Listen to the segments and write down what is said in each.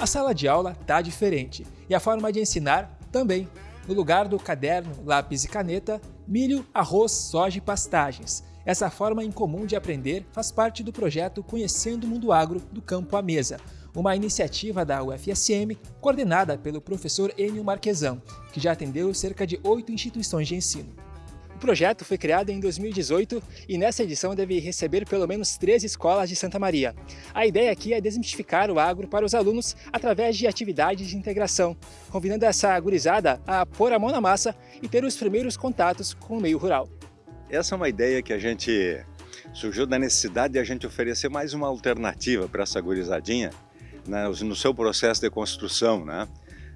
A sala de aula tá diferente e a forma de ensinar também. No lugar do caderno, lápis e caneta, milho, arroz, soja e pastagens. Essa forma incomum de aprender faz parte do projeto Conhecendo o Mundo Agro do Campo à Mesa, uma iniciativa da UFSM coordenada pelo professor Enio Marquesan, que já atendeu cerca de oito instituições de ensino. O projeto foi criado em 2018 e nessa edição deve receber pelo menos três escolas de Santa Maria. A ideia aqui é desmistificar o agro para os alunos através de atividades de integração, convidando essa gurizada a pôr a mão na massa e ter os primeiros contatos com o meio rural. Essa é uma ideia que a gente surgiu da necessidade de a gente oferecer mais uma alternativa para essa gurizadinha né, no seu processo de construção, né?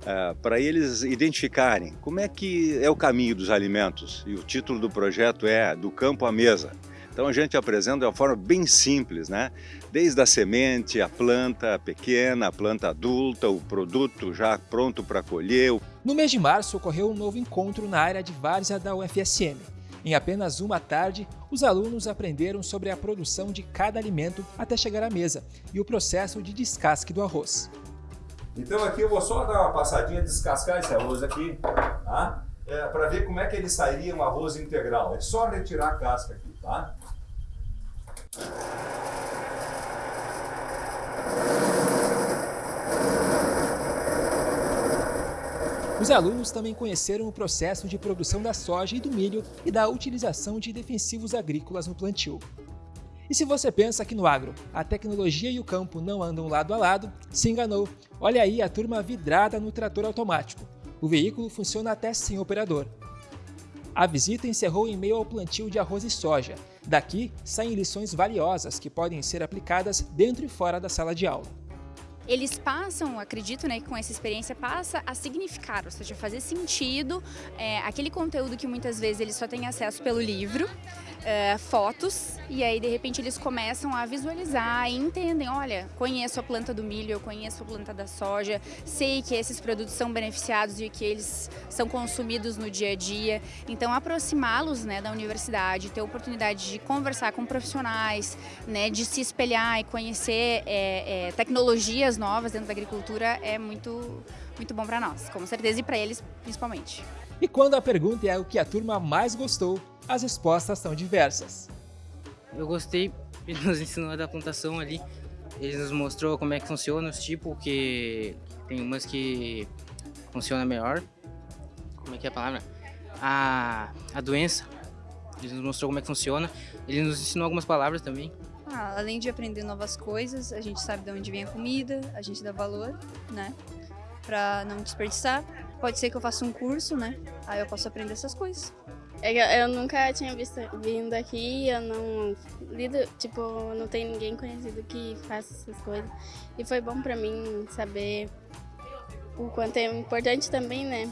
Uh, para eles identificarem como é que é o caminho dos alimentos. E o título do projeto é Do Campo à Mesa. Então a gente apresenta de uma forma bem simples, né? Desde a semente, a planta pequena, a planta adulta, o produto já pronto para colher. No mês de março ocorreu um novo encontro na área de várzea da UFSM. Em apenas uma tarde, os alunos aprenderam sobre a produção de cada alimento até chegar à mesa e o processo de descasque do arroz. Então aqui eu vou só dar uma passadinha, descascar esse arroz aqui, tá? É, para ver como é que ele sairia um arroz integral. É só retirar a casca aqui, tá? Os alunos também conheceram o processo de produção da soja e do milho e da utilização de defensivos agrícolas no plantio. E se você pensa que no agro a tecnologia e o campo não andam lado a lado, se enganou. Olha aí a turma vidrada no trator automático. O veículo funciona até sem operador. A visita encerrou em meio ao plantio de arroz e soja. Daqui saem lições valiosas que podem ser aplicadas dentro e fora da sala de aula eles passam, acredito, né, que com essa experiência passa a significar, ou seja, fazer sentido é, aquele conteúdo que muitas vezes eles só têm acesso pelo livro, é, fotos, e aí de repente eles começam a visualizar e entendem, olha, conheço a planta do milho, eu conheço a planta da soja, sei que esses produtos são beneficiados e que eles são consumidos no dia a dia. Então aproximá-los né, da universidade, ter a oportunidade de conversar com profissionais, né, de se espelhar e conhecer é, é tecnologias ideias novas dentro da agricultura é muito, muito bom para nós, com certeza, e para eles principalmente. E quando a pergunta é o que a turma mais gostou, as respostas são diversas. Eu gostei, ele nos ensinou da plantação ali, ele nos mostrou como é que funciona os tipos, que tem umas que funciona melhor, como é que é a palavra? A, a doença, ele nos mostrou como é que funciona, ele nos ensinou algumas palavras também, ah, além de aprender novas coisas, a gente sabe de onde vem a comida, a gente dá valor, né? Pra não desperdiçar. Pode ser que eu faça um curso, né? Aí eu posso aprender essas coisas. É eu nunca tinha visto, vindo aqui, eu não lido, tipo, não tem ninguém conhecido que faça essas coisas. E foi bom pra mim saber o quanto é importante também, né?